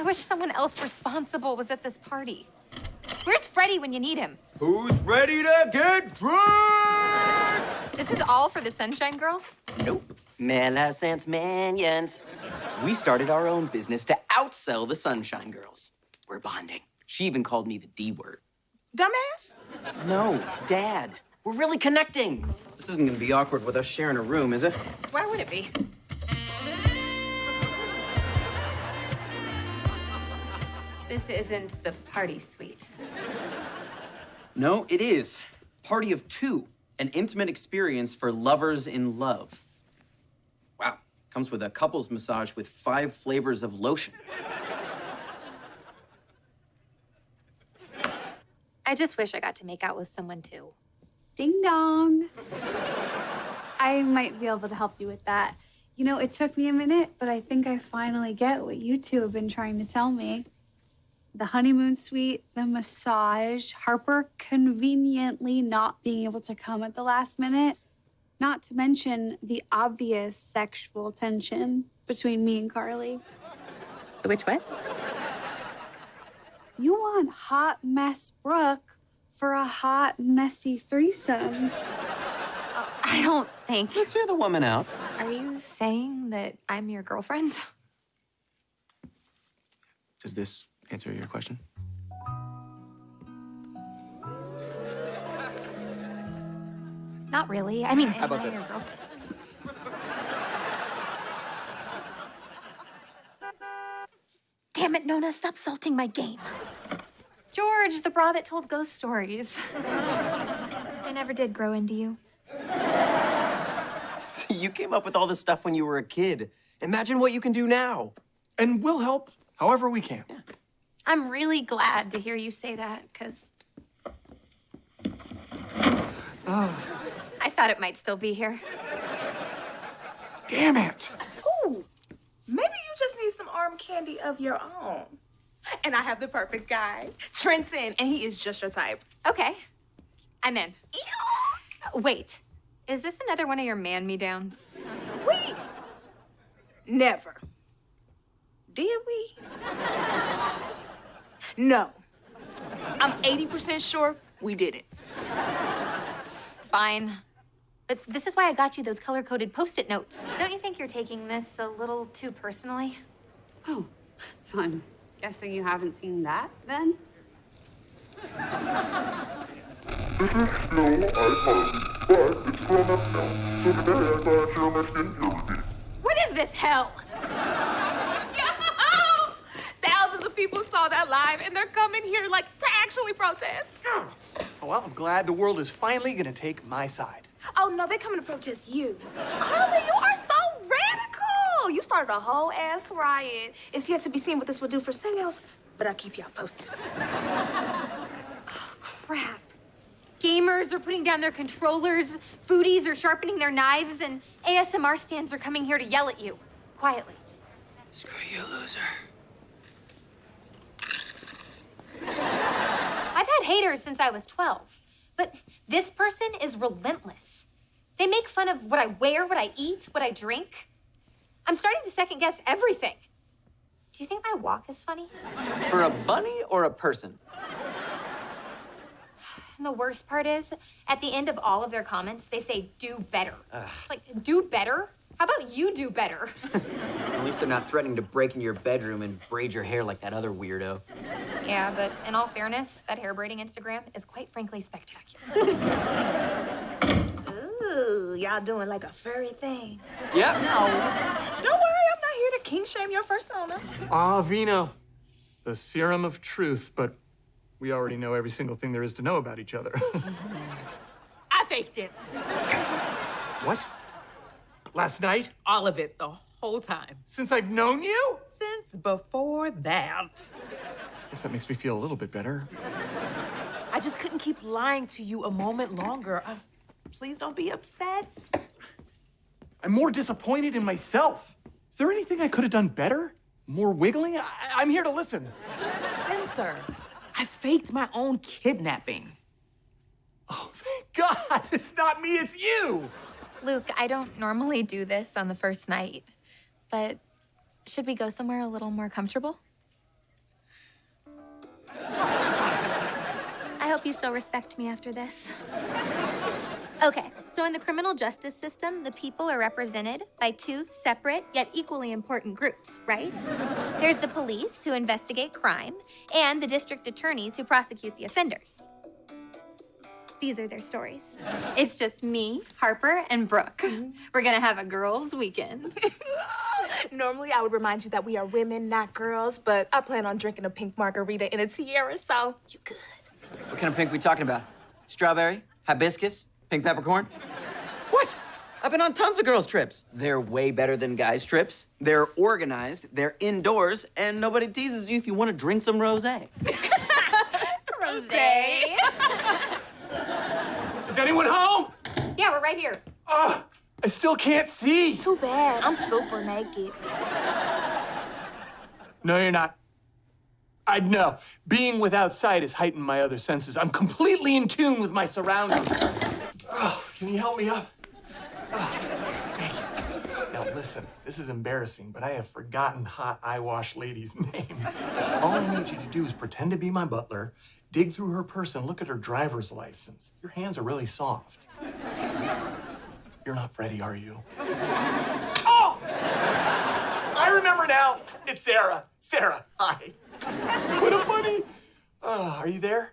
I wish someone else responsible was at this party. Where's Freddie when you need him? Who's ready to get drunk? This is all for the Sunshine Girls? Nope. Man has sense, manions. We started our own business to outsell the Sunshine Girls. We're bonding. She even called me the D word. Dumbass? No, Dad. We're really connecting. This isn't gonna be awkward with us sharing a room, is it? Why would it be? This isn't the party suite. No, it is. Party of two. An intimate experience for lovers in love. Wow. Comes with a couples massage with five flavors of lotion. I just wish I got to make out with someone too. Ding dong. I might be able to help you with that. You know, it took me a minute, but I think I finally get what you two have been trying to tell me. The honeymoon suite, the massage, Harper conveniently not being able to come at the last minute, not to mention the obvious sexual tension between me and Carly. Which what? You want hot mess Brooke for a hot, messy threesome. I don't think. Let's hear the woman out. Are you saying that I'm your girlfriend? Does this answer your question? Not really. I mean, How about this? Damn it, Nona, stop salting my game. George, the bra that told ghost stories. I never did grow into you. So you came up with all this stuff when you were a kid. Imagine what you can do now. And we'll help however we can. I'm really glad to hear you say that, because. I thought it might still be here. Damn it! Ooh, maybe you just need some arm candy of your own. And I have the perfect guy, Trenton, and he is just your type. Okay, I'm in. Wait, is this another one of your man me downs? We never. Did we? No. I'm 80% sure we didn't. Fine. But this is why I got you those color coded post it notes. Don't you think you're taking this a little too personally? Oh, son, guessing you haven't seen that then? This is still iPhone, but it's grown up now. So today I thought your messed in here with me. What is this hell? People saw that live, and they're coming here like to actually protest. Oh, well, I'm glad the world is finally gonna take my side. Oh no, they're coming to protest you. Carly, you are so radical. You started a whole ass riot. It's yet to be seen what this will do for sales, but I'll keep y'all posted. Oh, crap. Gamers are putting down their controllers, foodies are sharpening their knives, and ASMR stands are coming here to yell at you. Quietly. Screw you, loser. Haters since I was 12, but this person is relentless. They make fun of what I wear, what I eat, what I drink. I'm starting to second guess everything. Do you think my walk is funny? For a bunny or a person? And the worst part is, at the end of all of their comments, they say, do better. It's like, do better? How about you do better? At least they're not threatening to break into your bedroom and braid your hair like that other weirdo. Yeah, but in all fairness, that hair braiding Instagram is quite frankly spectacular. Ooh, y'all doing like a furry thing. Yep. Don't worry, I'm not here to king shame your persona. Ah, Vino. The serum of truth, but we already know every single thing there is to know about each other. I faked it. what? Last night? All of it, the whole time. Since I've known you? Since before that. Guess that makes me feel a little bit better. I just couldn't keep lying to you a moment longer. Uh, please don't be upset. I'm more disappointed in myself. Is there anything I could have done better? More wiggling? I- I'm here to listen. Spencer, I faked my own kidnapping. Oh, thank God. It's not me, it's you. Luke, I don't normally do this on the first night, but should we go somewhere a little more comfortable? I hope you still respect me after this. Okay, so in the criminal justice system, the people are represented by two separate yet equally important groups, right? There's the police, who investigate crime, and the district attorneys, who prosecute the offenders. These are their stories. It's just me, Harper, and Brooke. Mm-hmm. We're gonna have a girls' weekend. Normally, I would remind you that we are women, not girls, but I plan on drinking a pink margarita in a tiara, so you good. What kind of pink are we talking about? Strawberry? Hibiscus? Pink peppercorn? What? I've been on tons of girls' trips. They're way better than guys' trips. They're organized, they're indoors, and nobody teases you if you want to drink some rosé. Rosé. Is anyone home? Yeah, we're right here. Ugh, I still can't see. Too bad. I'm super naked. No, you're not. I know. Being without sight has heightened my other senses. I'm completely in tune with my surroundings. Oh, can you help me up? Oh, thank you. Now listen, this is embarrassing, but I have forgotten hot eye wash lady's name. All I need you to do is pretend to be my butler, dig through her purse, and look at her driver's license. Your hands are really soft. You're not Freddie, are you? Oh! I remember now. It's Sarah. Sarah, hi. What a funny. Oh, are you there?